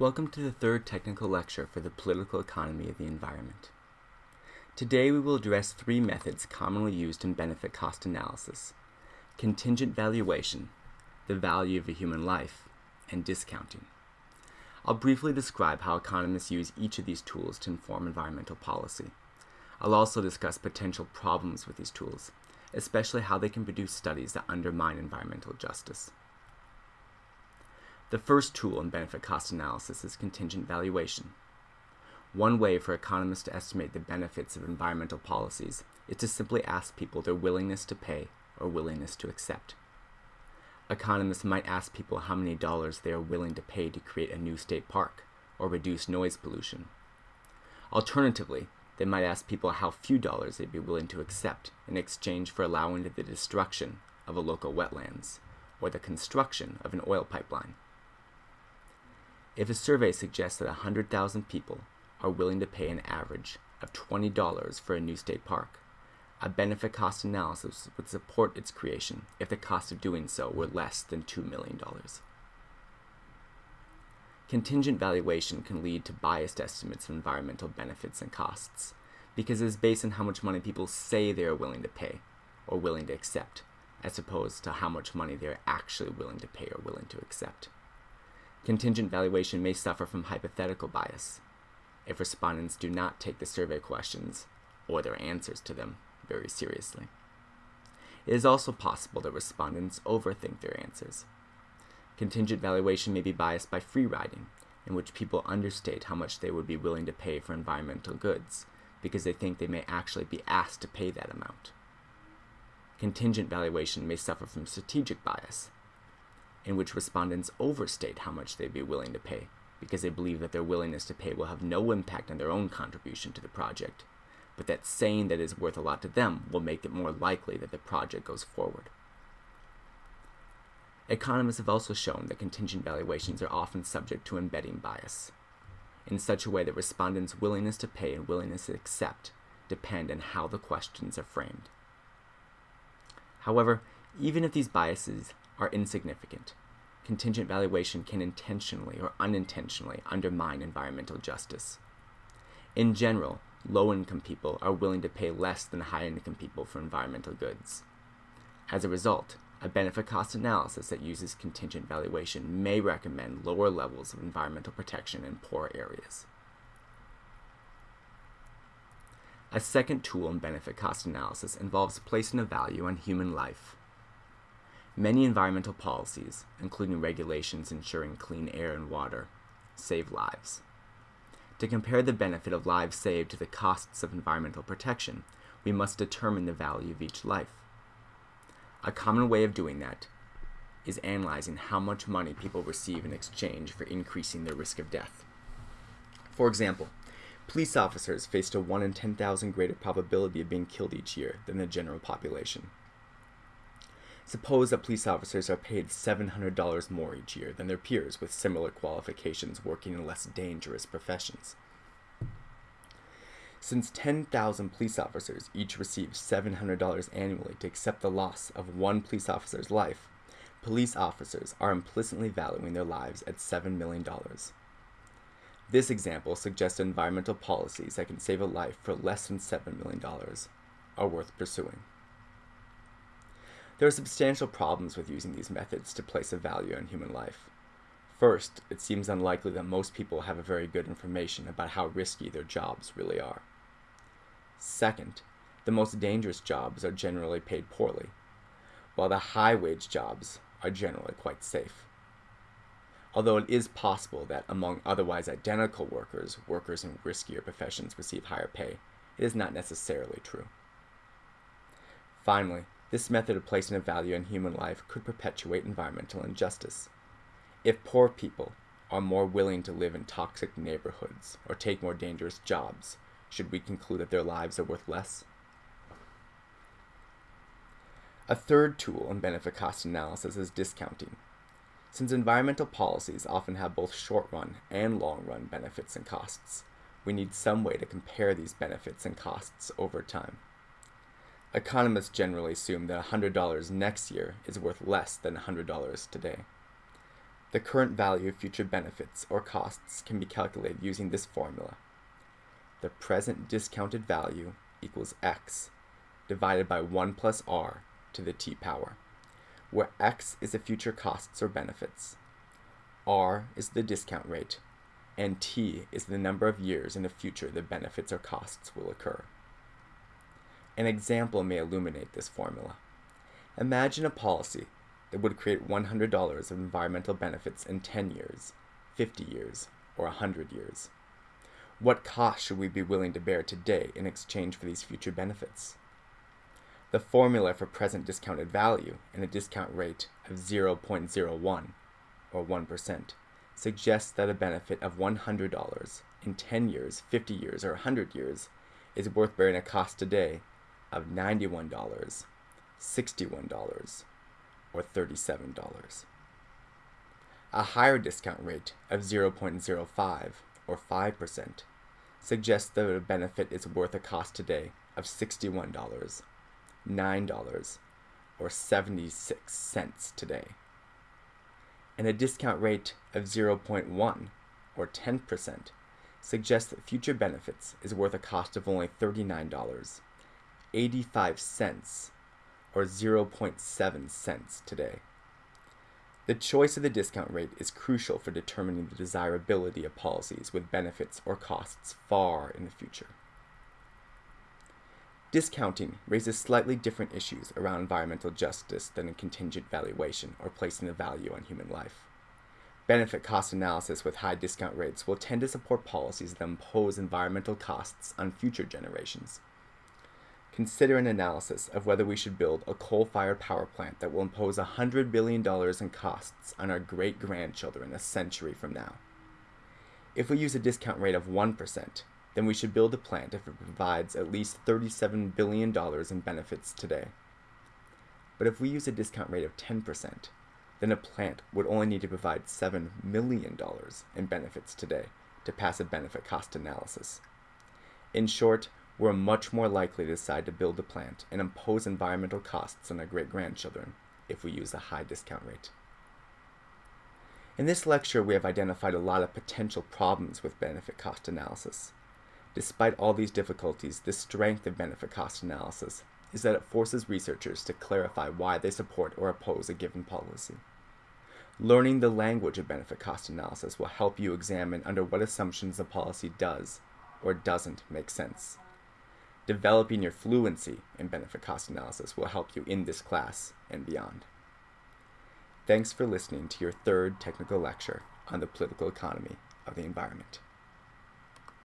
Welcome to the third technical lecture for the political economy of the environment. Today we will address three methods commonly used in benefit cost analysis contingent valuation, the value of a human life, and discounting. I'll briefly describe how economists use each of these tools to inform environmental policy. I'll also discuss potential problems with these tools, especially how they can produce studies that undermine environmental justice. The first tool in benefit cost analysis is contingent valuation. One way for economists to estimate the benefits of environmental policies is to simply ask people their willingness to pay or willingness to accept. Economists might ask people how many dollars they are willing to pay to create a new state park or reduce noise pollution. Alternatively, they might ask people how few dollars they'd be willing to accept in exchange for allowing the destruction of a local wetlands or the construction of an oil pipeline. If a survey suggests that 100,000 people are willing to pay an average of $20 for a new state park, a benefit cost analysis would support its creation if the cost of doing so were less than $2 million. Contingent valuation can lead to biased estimates of environmental benefits and costs because it is based on how much money people say they are willing to pay or willing to accept, as opposed to how much money they are actually willing to pay or willing to accept. Contingent valuation may suffer from hypothetical bias if respondents do not take the survey questions or their answers to them very seriously. It is also possible that respondents overthink their answers. Contingent valuation may be biased by free riding, in which people understate how much they would be willing to pay for environmental goods because they think they may actually be asked to pay that amount. Contingent valuation may suffer from strategic bias, in which respondents overstate how much they'd be willing to pay because they believe that their willingness to pay will have no impact on their own contribution to the project, but that saying that is worth a lot to them will make it more likely that the project goes forward. Economists have also shown that contingent valuations are often subject to embedding bias, in such a way that respondents' willingness to pay and willingness to accept depend on how the questions are framed. However, even if these biases are insignificant, contingent valuation can intentionally or unintentionally undermine environmental justice. In general, low income people are willing to pay less than high income people for environmental goods. As a result, a benefit cost analysis that uses contingent valuation may recommend lower levels of environmental protection in poor areas. A second tool in benefit cost analysis involves placing a value on human life. Many environmental policies, including regulations ensuring clean air and water, save lives. To compare the benefit of lives saved to the costs of environmental protection, we must determine the value of each life. A common way of doing that is analyzing how much money people receive in exchange for increasing their risk of death. For example, police officers faced a 1 in 10,000 greater probability of being killed each year than the general population. Suppose that police officers are paid $700 more each year than their peers with similar qualifications working in less dangerous professions. Since 10,000 police officers each receive $700 annually to accept the loss of one police officer's life, police officers are implicitly valuing their lives at $7 million. This example suggests environmental policies that can save a life for less than $7 million are worth pursuing. There are substantial problems with using these methods to place a value on human life. First, it seems unlikely that most people have a very good information about how risky their jobs really are. Second, the most dangerous jobs are generally paid poorly, while the high wage jobs are generally quite safe. Although it is possible that among otherwise identical workers, workers in riskier professions receive higher pay, it is not necessarily true. Finally, this method of placing a value on human life could perpetuate environmental injustice. If poor people are more willing to live in toxic neighborhoods or take more dangerous jobs, should we conclude that their lives are worth less? A third tool in benefit cost analysis is discounting. Since environmental policies often have both short run and long run benefits and costs, we need some way to compare these benefits and costs over time. Economists generally assume that $100 next year is worth less than $100 today. the current value of future benefits or costs can be calculated using this formula. The present discounted value equals x divided by 1 plus r to the t power, where x is the future costs or benefits, r is the discount rate, and t is the number of years in the future the benefits or costs will occur. An example may illuminate this formula. Imagine a policy that would create $100 of environmental benefits in 10 years, 50 years, or 100 years. What cost should we be willing to bear today in exchange for these future benefits? The formula for present discounted value and a discount rate of 0.01 or 1% suggests that a benefit of $100 in 10 years, 50 years, or 100 years is worth bearing a cost today of $91, $61, or $37. A higher discount rate of 0.05 or 5% suggests that a benefit is worth a cost today of $61, $9, or 76 cents today. And a discount rate of 0.1 or 10% suggests that future benefits is worth a cost of only $39, 85 cents or 0.7 cents today. The choice of the discount rate is crucial for determining the desirability of policies with benefits or costs far in the future. Discounting raises slightly different issues around environmental justice than a contingent valuation or placing a value on human life. Benefit cost analysis with high discount rates will tend to support policies that impose environmental costs on future generations consider an analysis of whether we should build a coal-fired power plant that will impose $100 billion in costs on our great-grandchildren a century from now. If we use a discount rate of 1%, then we should build a plant if it provides at least $37 billion in benefits today. But if we use a discount rate of 10%, then a plant would only need to provide $7 million in benefits today to pass a benefit cost analysis. In short, we're much more likely to decide to build a plant and impose environmental costs on our great grandchildren if we use a high discount rate. In this lecture, we have identified a lot of potential problems with benefit cost analysis. Despite all these difficulties, the strength of benefit cost analysis is that it forces researchers to clarify why they support or oppose a given policy. Learning the language of benefit cost analysis will help you examine under what assumptions a policy does or doesn't make sense. Developing your fluency in benefit cost analysis will help you in this class and beyond. Thanks for listening to your third technical lecture on the political economy of the environment.